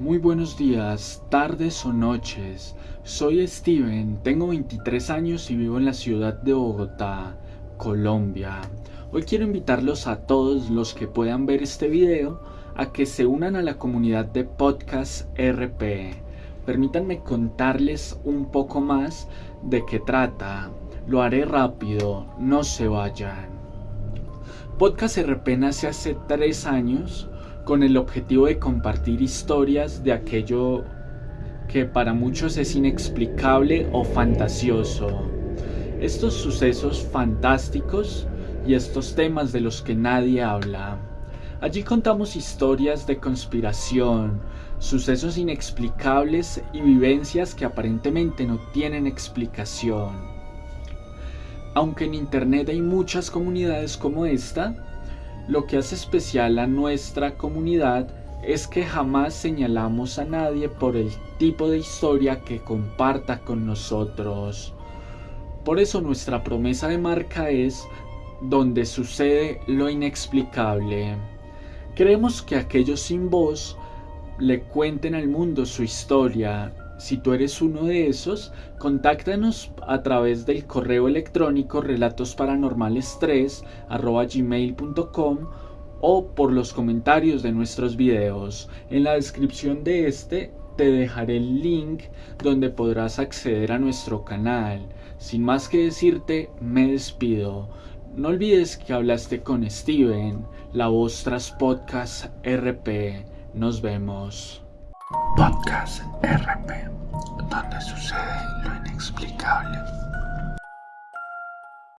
Muy buenos días, tardes o noches. Soy Steven, tengo 23 años y vivo en la ciudad de Bogotá, Colombia. Hoy quiero invitarlos a todos los que puedan ver este video a que se unan a la comunidad de Podcast RP. Permítanme contarles un poco más de qué trata. Lo haré rápido, no se vayan. Podcast RP nace hace tres años con el objetivo de compartir historias de aquello que para muchos es inexplicable o fantasioso. Estos sucesos fantásticos y estos temas de los que nadie habla. Allí contamos historias de conspiración, sucesos inexplicables y vivencias que aparentemente no tienen explicación. Aunque en Internet hay muchas comunidades como esta, lo que hace especial a nuestra comunidad es que jamás señalamos a nadie por el tipo de historia que comparta con nosotros. Por eso nuestra promesa de marca es donde sucede lo inexplicable. Queremos que aquellos sin voz le cuenten al mundo su historia si tú eres uno de esos, contáctanos a través del correo electrónico relatosparanormales3 o por los comentarios de nuestros videos. En la descripción de este te dejaré el link donde podrás acceder a nuestro canal. Sin más que decirte, me despido. No olvides que hablaste con Steven, la voz tras podcast RP. Nos vemos. Podcast RP, donde sucede lo inexplicable.